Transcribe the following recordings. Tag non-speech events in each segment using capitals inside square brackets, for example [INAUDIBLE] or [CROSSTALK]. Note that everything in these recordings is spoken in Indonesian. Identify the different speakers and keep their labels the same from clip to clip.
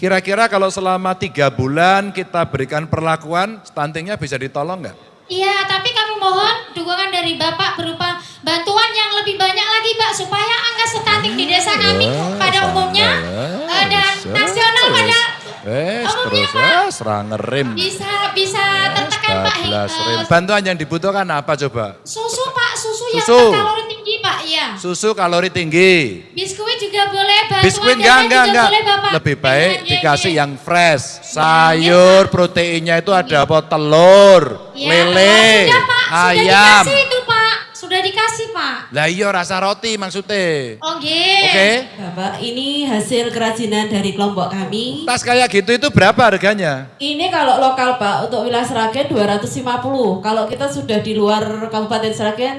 Speaker 1: Kira-kira kalau selama tiga bulan kita berikan perlakuan, stuntingnya bisa ditolong nggak?
Speaker 2: Iya, tapi kami mohon dukungan dari Bapak berupa bantuan yang lebih banyak lagi Pak supaya angka stunting di desa kami pada umumnya eh, dan nasional pada
Speaker 1: Eh,
Speaker 2: umumnya
Speaker 1: terus
Speaker 2: Pak
Speaker 1: serang ngerem.
Speaker 2: bisa bisa tertekan Pak.
Speaker 1: Rem. Bantuan yang dibutuhkan apa coba?
Speaker 2: Susu Pak, susu, yang
Speaker 1: Susu.
Speaker 2: kalori tinggi Pak, iya.
Speaker 1: Susu kalori tinggi.
Speaker 2: Biskuit boleh,
Speaker 1: Biskuit enggak, enggak, enggak. Lebih baik
Speaker 2: Iya,
Speaker 1: dikasih yang fresh. Sayur, proteinnya itu ada apa? Telur,
Speaker 2: Ya,
Speaker 1: lele,
Speaker 2: sudah Pak, sudah
Speaker 1: ayam.
Speaker 2: dikasih itu Pak, sudah dikasih Pak.
Speaker 1: Lah iya rasa roti maksudnya.
Speaker 2: Oh nggih.
Speaker 1: Oke.
Speaker 3: Bapak, ini hasil kerajinan dari kelompok kami.
Speaker 1: Tas kayak gitu itu berapa harganya?
Speaker 3: Ini kalau lokal Pak, untuk wilayah Seragen 250. Kalau kita sudah di luar Kabupaten Seragen,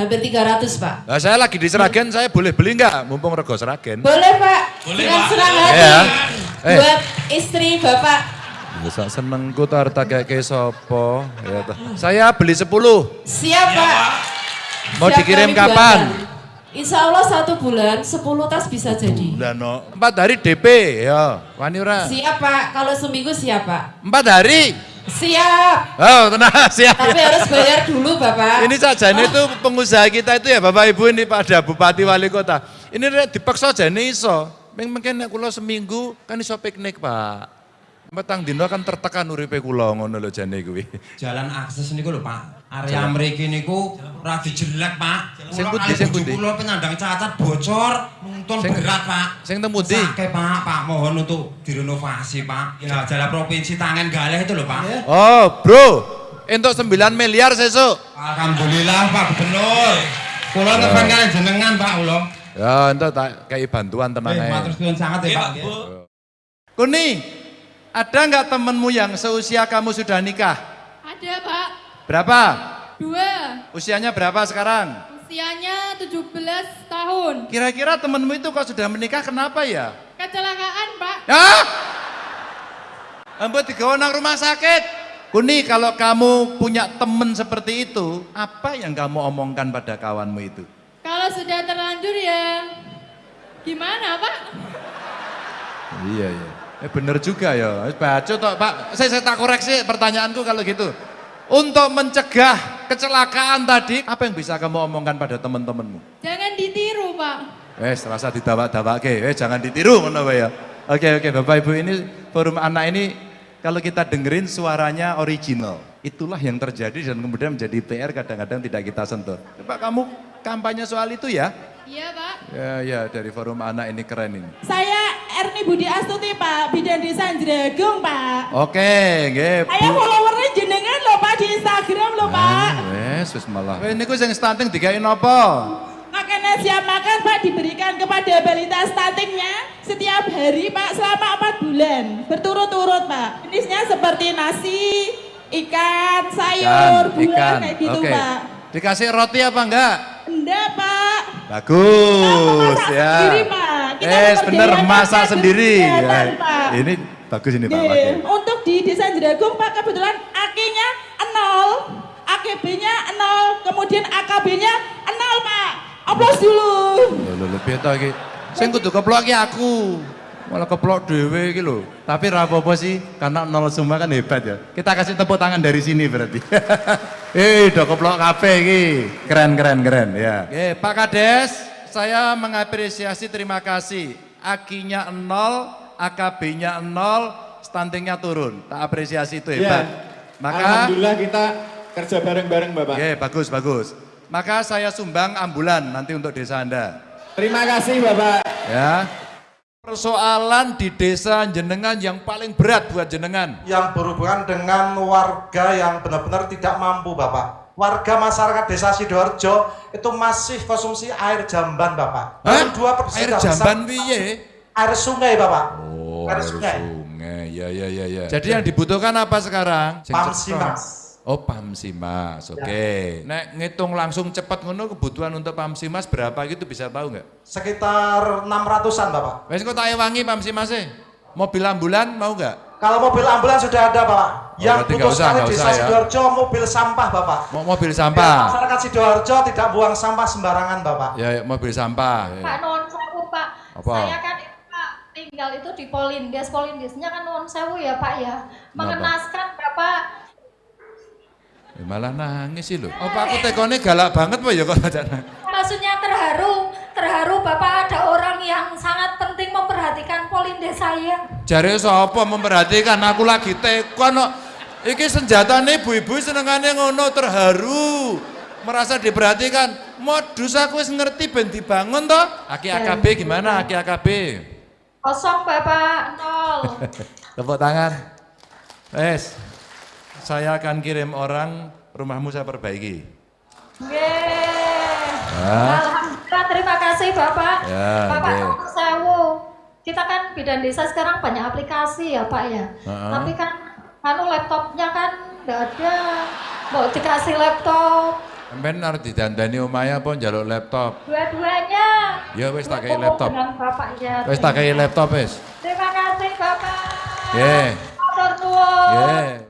Speaker 3: hampir 300 Pak.
Speaker 1: Lah saya lagi di Seragen, saya boleh beli nggak? Mumpung rego Seragen.
Speaker 3: Boleh Pak, dengan senang hati.
Speaker 1: Ya. Eh.
Speaker 3: Buat istri Bapak.
Speaker 1: Bisa senengku tuh harta kayak kayak sopo. Ya, toh. Saya beli 10.
Speaker 3: Siap Pak.
Speaker 1: Mau
Speaker 3: Siap
Speaker 1: dikirim kapan?
Speaker 3: Insya Allah satu bulan, 10 tas bisa jadi.
Speaker 1: Lah no. Empat hari DP ya. Wani ora.
Speaker 3: Siap Pak, kalau seminggu siap Pak.
Speaker 1: Empat hari.
Speaker 3: Siap,
Speaker 1: Oh tenang [LAUGHS] siap.
Speaker 3: tapi harus bayar dulu Bapak.
Speaker 1: Ini saja ini tuh pengusaha kita itu ya Bapak Ibu ini pada Bupati Wali Kota. Ini dipaksa aja nih iso. Mungkin kula seminggu kan iso piknik Pak. Petang dino kan tertekan uripe kula ngono lho jane kuwi.
Speaker 4: Jalan akses niku lho Pak. Area mriki niku ora jelek Pak.
Speaker 1: Sing pundi,
Speaker 4: kali
Speaker 1: sing pundi?
Speaker 4: Kula penyandang cacat bocor, nuntun
Speaker 1: Sing-
Speaker 4: berat Pak.
Speaker 1: sing teng pundi?
Speaker 4: Sakit Pak, Pak mohon untuk direnovasi Pak. Ya jalan provinsi tangan galeh itu lho Pak.
Speaker 1: Oh bro, untuk 9 miliar sesuk.
Speaker 4: Alhamdulillah Pak Gubernur. Kula ngefan kalian jenengan Pak kula.
Speaker 1: Ya entuk tak kayak bantuan tenang
Speaker 4: Eh,
Speaker 1: ae.
Speaker 4: matur suwun sangat ya Pak.
Speaker 1: Kuni, ada nggak temenmu yang seusia kamu sudah nikah?
Speaker 5: Ada pak,
Speaker 1: Berapa?
Speaker 5: dua,
Speaker 1: Usianya berapa sekarang?
Speaker 5: usianya 17 tahun.
Speaker 1: Kira-kira temenmu itu kok sudah menikah kenapa ya?
Speaker 5: Kecelakaan pak,
Speaker 1: Hah? Ambo digawa nang rumah sakit. Kuni kalau kamu punya temen seperti itu, apa yang kamu omongkan pada kawanmu itu?
Speaker 5: kalau sudah terlanjur ya gimana pak?
Speaker 1: Iya iya. Eh bener juga ya. Baca toh Pak. Saya, saya tak koreksi pertanyaanku kalau gitu. Untuk mencegah kecelakaan tadi, apa yang bisa kamu omongkan pada teman-temanmu?
Speaker 5: Jangan ditiru pak.
Speaker 1: Eh, serasa didawak-dawake. Eh, jangan ditiru wae ya. Oke, oke, Bapak Ibu ini forum anak ini kalau kita dengerin suaranya original. Itulah yang terjadi dan kemudian menjadi PR kadang-kadang tidak kita sentuh. Coba kamu kampanye soal itu ya.
Speaker 5: Iya pak.
Speaker 1: Ya, ya dari forum anak ini keren ini.
Speaker 6: Saya Erni Budi Astuti Pak, bidan desa Jeragung Pak.
Speaker 1: Oke, nggih. Bu.
Speaker 6: followernya jenengan loh Pak di Instagram loh Pak.
Speaker 1: Wes, wis malah. Wes niku sing stunting digawe napa?
Speaker 6: Makanan siap makan Pak diberikan kepada balita stuntingnya setiap hari Pak selama 4 bulan berturut-turut Pak. Jenisnya seperti nasi, ikan, sayur, buah kayak gitu
Speaker 1: Oke.
Speaker 6: Pak.
Speaker 1: Dikasih roti apa enggak?
Speaker 6: Enggak Pak.
Speaker 1: Bagus
Speaker 6: memasak
Speaker 1: ya.
Speaker 6: sendiri, Pak. Kita
Speaker 1: Eh, bener
Speaker 6: warga
Speaker 1: sendiri. Ya. Ini bagus ini Pak.
Speaker 6: Nggih,
Speaker 1: Oke.
Speaker 6: Untuk di desa Jeragung Pak kebetulan AK-nya 0, AKB-nya 0, kemudian AKB-nya 0 Pak. Aplaus dulu.
Speaker 1: Lho lho lho beta iki. Sing kudu keplok ki aku. Malah keplok dhewe iki lho. Tapi ra apa-apa sih karena nol semua kan hebat ya. Kita kasih tepuk tangan dari sini berarti. [LAUGHS] Eh, udah keplok kabeh iki. Keren keren keren ya. Oke, Pak Kades, saya mengapresiasi terima kasih. Akinya nol, AKB-nya nol, stuntingnya turun. Tak apresiasi itu hebat. Maka
Speaker 7: Iya. Alhamdulillah kita kerja bareng-bareng Bapak.
Speaker 1: Oke, bagus bagus. Maka saya sumbang ambulan nanti untuk desa Anda.
Speaker 7: Terima kasih Bapak.
Speaker 1: Ya. Persoalan di desa jenengan yang paling berat buat jenengan.
Speaker 8: yang berhubungan dengan warga yang benar-benar tidak mampu Bapak. Warga masyarakat desa Sidoarjo itu masih konsumsi air jamban Bapak.
Speaker 1: Hah?
Speaker 8: Dua persen
Speaker 1: Air jamban piye?
Speaker 8: Air sungai Bapak.
Speaker 1: Oh,
Speaker 8: air sungai.
Speaker 1: sungai. Ya ya ya ya. Jadi yang dibutuhkan apa sekarang?
Speaker 8: Pamsi. Mas.
Speaker 1: Oh, Pamsimas. Oke. Nek ngitung langsung cepat ngono kebutuhan untuk Pamsimas berapa gitu bisa tahu nggak?
Speaker 8: Sekitar 600-an Bapak.
Speaker 1: Wes kok tak ewangi Pamsimasnya. Mobil ambulan mau nggak?
Speaker 8: Kalau mobil ambulans sudah ada Bapak.
Speaker 1: Oh,
Speaker 8: yang
Speaker 1: nggak usah,
Speaker 8: sekali
Speaker 1: nggak
Speaker 8: desa
Speaker 1: usah ya.
Speaker 8: Sidoarjo mobil sampah Bapak.
Speaker 1: Mau mobil sampah.
Speaker 8: masyarakat Sidoarjo tidak buang sampah sembarangan Bapak.
Speaker 1: Ya, ya mobil sampah. Ya.
Speaker 2: Pak non sewu Pak.
Speaker 1: Apa?
Speaker 2: Saya kan Pak
Speaker 9: tinggal itu di Polindes. Polindesnya kan non sewu ya Pak ya. Mengenaskan Bapak
Speaker 1: Ya, malah nangis sih lho. Apa aku tekone galak banget apa ya kok
Speaker 9: maksudnya terharu. Terharu Bapak ada orang yang sangat penting memperhatikan Polindes saya.
Speaker 1: Jare sapa memperhatikan aku lagi tekon kok. Iki senjatane ibu-ibu senengane ngono terharu. Merasa diperhatikan. Modus aku wis ngerti ben dibangun toh. Aki AKB gimana Aki AKB?
Speaker 9: Kosong Bapak, nol. [LAUGHS]
Speaker 1: Tepuk tangan. Wes. Saya akan kirim orang rumahmu saya perbaiki.
Speaker 9: Yeay.
Speaker 1: Ah.
Speaker 9: Alhamdulillah, terima kasih Bapak.
Speaker 1: Ya,
Speaker 9: Bapak nomor sewu. Kita kan bidan desa sekarang banyak aplikasi ya Pak ya.
Speaker 1: Heeh.
Speaker 9: Tapi kan anu laptopnya kan nggak ada. Mau dikasih laptop.
Speaker 1: Sampeyan arep didandani omahe apa njaluk laptop?
Speaker 9: Dua-duanya.
Speaker 1: Ya wis tak kei
Speaker 9: Bertemu
Speaker 1: laptop.
Speaker 9: Bapak ya.
Speaker 1: Wis tak kei laptop wis.
Speaker 9: Terima kasih Bapak.
Speaker 1: Nggih.
Speaker 9: Matur nuwun.
Speaker 1: Nggih.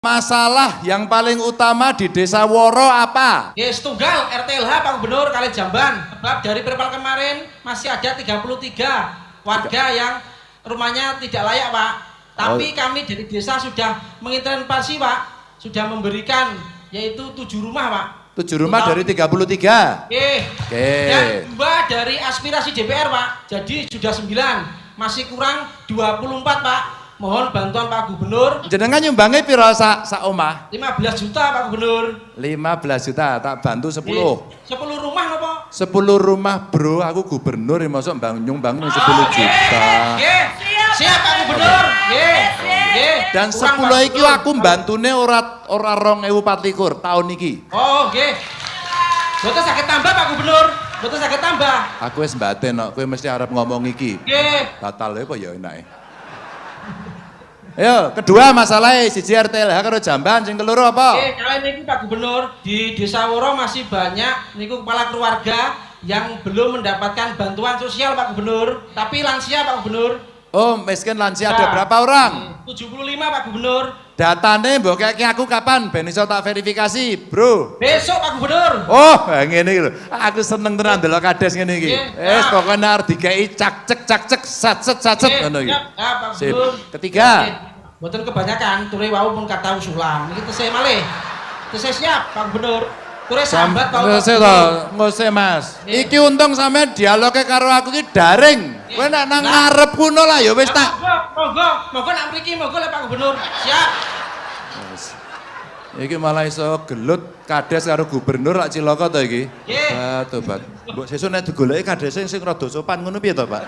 Speaker 1: Masalah yang paling utama di Desa Woro apa?
Speaker 10: Ya, tunggal RTLH Pak Gubernur kali Jamban. Sebab dari perpal kemarin masih ada 33 warga yang rumahnya tidak layak, Pak. Tapi kami dari desa sudah mengintervensi, Pak. Sudah memberikan yaitu tujuh rumah, Pak.
Speaker 1: Tujuh rumah dari 33.
Speaker 10: Eh,
Speaker 1: Oke.
Speaker 10: dan dua dari aspirasi DPR, Pak. Jadi sudah 9. Masih kurang 24, Pak. Mohon bantuan Pak Gubernur.
Speaker 1: Jenengan nyumbangi piro sak sak omah?
Speaker 10: 15 juta, Pak Gubernur.
Speaker 1: 15 juta, tak bantu 10.
Speaker 10: Eh, 10 rumah, Pak.
Speaker 1: 10 rumah bro, aku gubernur yang masuk bang nyumbang 10
Speaker 10: Oh,
Speaker 1: juta.
Speaker 10: Nggih. Siap Pak Gubernur. Nggih. Nggih.
Speaker 1: Dan
Speaker 10: Kurang,
Speaker 1: 10
Speaker 10: Pak
Speaker 1: iki
Speaker 10: Gubernur.
Speaker 1: aku mbantune ora ora 2024 tahun iki.
Speaker 10: Oh, nggih. Boten sakit tambah Pak Gubernur. Boten sakit tambah.
Speaker 1: Aku wis mbaten kok, kowe mesti arep ngomong iki.
Speaker 10: Nggih.
Speaker 1: Batal apa ya enake. Ayo, kedua masalahnya siji RTLH karo Jamban, sing keloro apa?
Speaker 10: Nggih, kali niki Pak Gubernur di Desa Woro masih banyak niku kepala keluarga yang belum mendapatkan bantuan sosial Pak Gubernur. Tapi lansia Pak Gubernur.
Speaker 1: Oh, miskin lansia ada
Speaker 10: Nah.
Speaker 1: berapa orang?
Speaker 10: 75 Pak Gubernur.
Speaker 1: Datane mbok kayaknya aku kapan ben iso tak verifikasi, Bro.
Speaker 10: Besok Pak Gubernur.
Speaker 1: Oh, [LAUGHS] ngene iki lho. Aku seneng tenan delok kades ngene iki.
Speaker 10: Nggih,
Speaker 1: Wis
Speaker 10: siap.
Speaker 1: pokoknya arep dikei cak cek cak cek sat set sat set
Speaker 10: Nggih,
Speaker 1: ngono iki.
Speaker 10: Ah,
Speaker 1: Sip.
Speaker 10: Gubernur.
Speaker 1: Ketiga.
Speaker 10: Nggih. Boten kebanyakan, ture wau pun kata usulan. Iki tesih malih. Tesih siap Pak Gubernur. Ture sambat Pak
Speaker 1: Ngose to,
Speaker 10: Gubernur.
Speaker 1: ngose Mas.
Speaker 10: Nggih.
Speaker 1: Iki untung sampean dialoge karo aku iki daring. Kowe nek nang ngarep kuno lah ya wis tak.
Speaker 10: Monggo, monggo, nak mriki monggo lek Pak Gubernur. Siap.
Speaker 1: Iki malah iso gelut kades karo gubernur lak cilaka to iki.
Speaker 10: Nggih.
Speaker 1: Tobat. Mbok sesuk nek digoleki kadese sing rada sopan ngono piye to, Pak?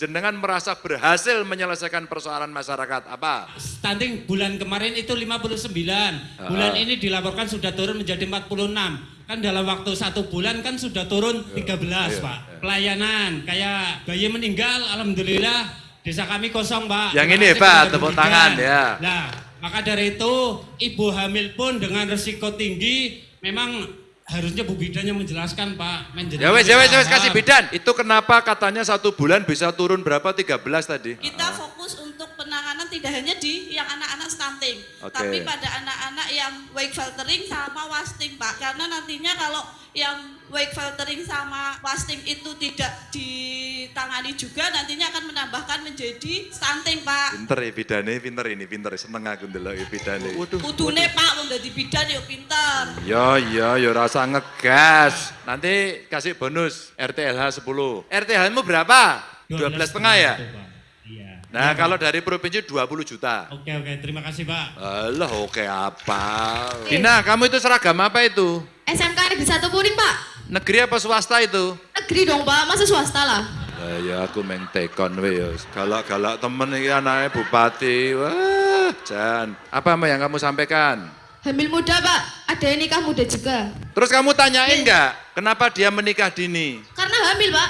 Speaker 1: Jenengan merasa berhasil menyelesaikan persoalan masyarakat apa?
Speaker 11: Stunting bulan kemarin itu 59, bulan ini dilaporkan sudah turun menjadi 46. Kan dalam waktu satu bulan kan sudah turun 13
Speaker 1: iya,
Speaker 11: Pak. Pelayanan kayak bayi meninggal, Alhamdulillah desa kami kosong Pak.
Speaker 1: Yang ini
Speaker 11: kepada
Speaker 1: tepuk tangan, ya.
Speaker 11: Nah, maka dari itu ibu hamil pun dengan resiko tinggi memang harusnya Bu Bidan yang menjelaskan Pak. Menjelaskan
Speaker 1: Ya wes, ya wes, ya kasih bidan. Itu kenapa katanya satu bulan bisa turun berapa? 13 tadi.
Speaker 12: Kita fokus untuk penanganan tidak hanya di yang anak-anak stunting,
Speaker 1: Oke.
Speaker 12: tapi pada anak-anak yang wake filtering sama wasting, Pak. Karena nantinya kalau yang wake filtering sama wasting itu tidak ditangani juga, nantinya akan menambahkan menjadi stunting, Pak.
Speaker 1: Pinter ya bidane, pinter ini, pinter. Seneng aku ndelok ya bidane. Waduh.
Speaker 12: Kudune Pak, mau jadi bidan yuk pinter.
Speaker 1: Ya, ya, ya rasa ngegas. Nanti kasih bonus RTLH 10. RTLH-mu berapa? 12 setengah ya?
Speaker 11: Iya.
Speaker 1: Nah, kalau dari provinsi 20 juta.
Speaker 11: Oke oke, terima kasih Pak.
Speaker 1: Alah, oke apa? Dina, kamu itu seragam apa itu?
Speaker 3: SMK Negeri Satu Kuning Pak.
Speaker 1: Negeri apa swasta itu?
Speaker 3: Negeri dong Pak, masa swasta lah.
Speaker 1: Lah ya aku meng tekon we ya. Galak-galak temen iki anaknya bupati. Wah, Jan. Apa Mbak yang kamu sampaikan?
Speaker 3: Hamil muda Pak, ada yang nikah muda juga.
Speaker 1: Terus kamu tanyain nggak kenapa dia menikah dini?
Speaker 3: Karena hamil Pak,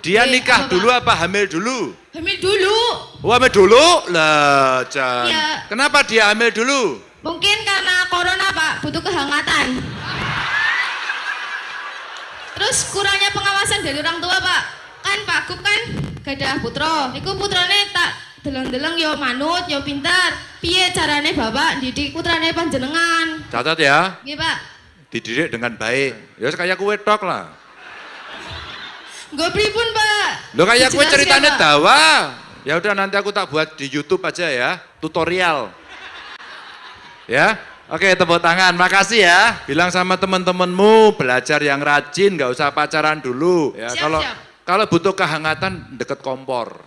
Speaker 1: Dia
Speaker 3: Eh,
Speaker 1: nikah
Speaker 3: apa, Pak?
Speaker 1: dulu apa hamil dulu?
Speaker 3: hamil dulu.
Speaker 1: Oh, hamil dulu? Lah, Jan.
Speaker 3: Iya.
Speaker 1: Kenapa dia hamil dulu?
Speaker 3: Mungkin karena corona Pak, butuh kehangatan. Terus kurangnya pengawasan dari orang tua Pak. Kan Pak Gup kan gak ada putra. Iku putrane tak deleng-deleng yo manut, yo pintar. Piye carane Bapak didik putrane panjenengan?
Speaker 1: Catat ya,
Speaker 3: Nggih Pak.
Speaker 1: dididik dengan baik. Ya kayak kue tok lah.
Speaker 3: Gue pripun pak?
Speaker 1: Lo kayak
Speaker 3: Dijelasin,
Speaker 1: ceritanya
Speaker 3: Pak.
Speaker 1: dawa. Ya udah nanti aku tak buat di YouTube aja ya, tutorial. Ya, oke tepuk tangan, makasih ya. Bilang sama teman-temanmu belajar yang rajin, nggak usah pacaran dulu. Ya
Speaker 3: Siap,
Speaker 1: kalau
Speaker 3: siap.
Speaker 1: kalau butuh kehangatan deket kompor.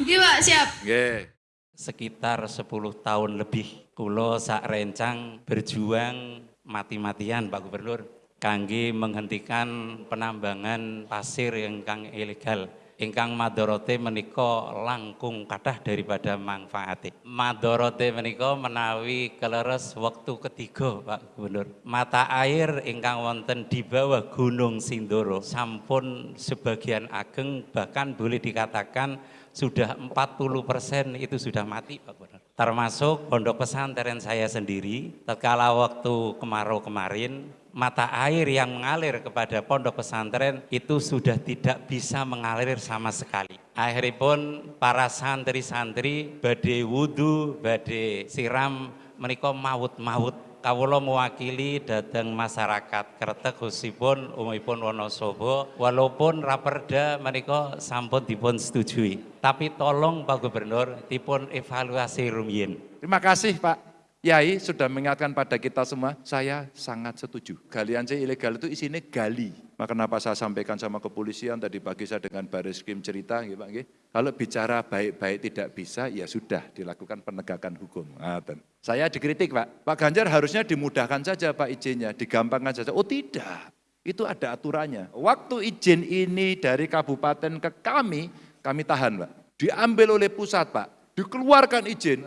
Speaker 3: Oke pak, siap.
Speaker 1: Oke.
Speaker 13: sekitar 10 tahun lebih kulo sak rencang berjuang mati-matian Pak Gubernur kangge menghentikan penambangan pasir ingkang ilegal. Ingkang madorote menika langkung kathah daripada manfaate. Madorote menika menawi keleres waktu ketiga Pak Gubernur. Mata air ingkang wonten di bawah Gunung Sindoro sampun sebagian ageng bahkan boleh dikatakan sudah 40% itu sudah mati Pak Gubernur. Termasuk pondok pesantren saya sendiri, tatkala waktu kemarau kemarin, mata air yang mengalir kepada pondok pesantren itu sudah tidak bisa mengalir sama sekali. Akhirnya pun para santri-santri badai wudhu, badai siram, menika maut-maut kawula mewakili datang masyarakat Kretek khususipun umumipun Wonosobo. Walaupun raperda menika sampun dipun setujui. Tapi tolong Pak Gubernur dipun evaluasi rumiyin.
Speaker 1: Terima kasih Pak Yai sudah mengingatkan pada kita semua, saya sangat setuju. Galian C ilegal itu isinya gali. Maka kenapa saya sampaikan sama kepolisian, tadi pagi saya dengan baris krim cerita, gitu, nggih. kalau bicara baik-baik tidak bisa, ya sudah dilakukan penegakan hukum. Ngaten. Saya dikritik Pak, Pak Ganjar harusnya dimudahkan saja Pak izinnya, digampangkan saja. Oh tidak, itu ada aturannya. Waktu izin ini dari kabupaten ke kami, kami tahan Pak. Diambil oleh pusat Pak, dikeluarkan izin,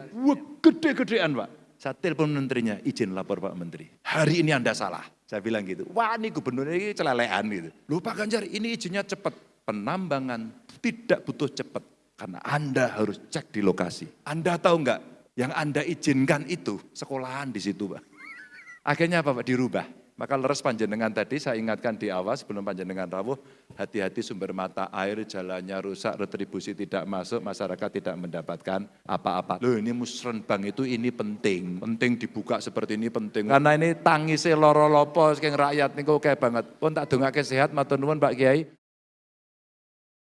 Speaker 1: gede-gedean Pak. Saya telepon menterinya, izin lapor Pak Menteri. Hari ini Anda salah. Saya bilang gitu, wah ini gubernur ini celelean gitu. Loh Pak Ganjar ini izinnya cepat. Penambangan tidak butuh cepat. Karena Anda harus cek di lokasi. Anda tahu nggak, yang Anda izinkan itu sekolahan di situ Pak. Akhirnya apa Pak? Dirubah. Maka leres panjenengan tadi saya ingatkan di awal sebelum panjenengan rawuh, hati-hati sumber mata air, jalannya rusak, retribusi tidak masuk, masyarakat tidak mendapatkan apa-apa. Loh ini musrenbang itu ini penting, penting dibuka seperti ini penting. Karena ini tangise loro lopo, rakyat niku kayak banget. Pun tak dongake sehat, matur nuwun Pak Kiai.